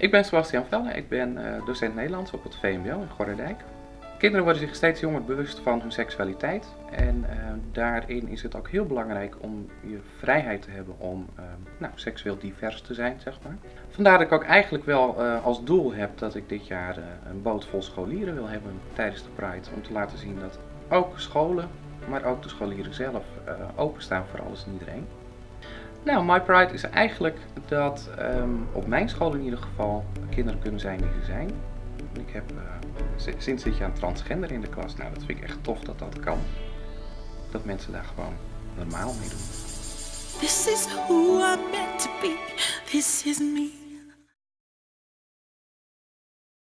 Ik ben Sebastian Velle, ik ben uh, docent Nederlands op het VMBO in Gorredijk. Kinderen worden zich steeds jonger bewust van hun seksualiteit en uh, daarin is het ook heel belangrijk om je vrijheid te hebben om uh, nou, seksueel divers te zijn, zeg maar. Vandaar dat ik ook eigenlijk wel als doel heb dat ik dit jaar een boot vol scholieren wil hebben tijdens de Pride. Om te laten zien dat ook scholen, maar ook de scholieren zelf openstaan voor alles en iedereen. Nou, My Pride is eigenlijk dat um, op mijn school in ieder geval kinderen kunnen zijn die ze zijn. Ik heb uh, sinds dit jaar een transgender in de klas. Nou, dat vind ik echt tof dat dat kan. Dat mensen daar gewoon normaal mee doen. This is who I'm meant to be. This is me.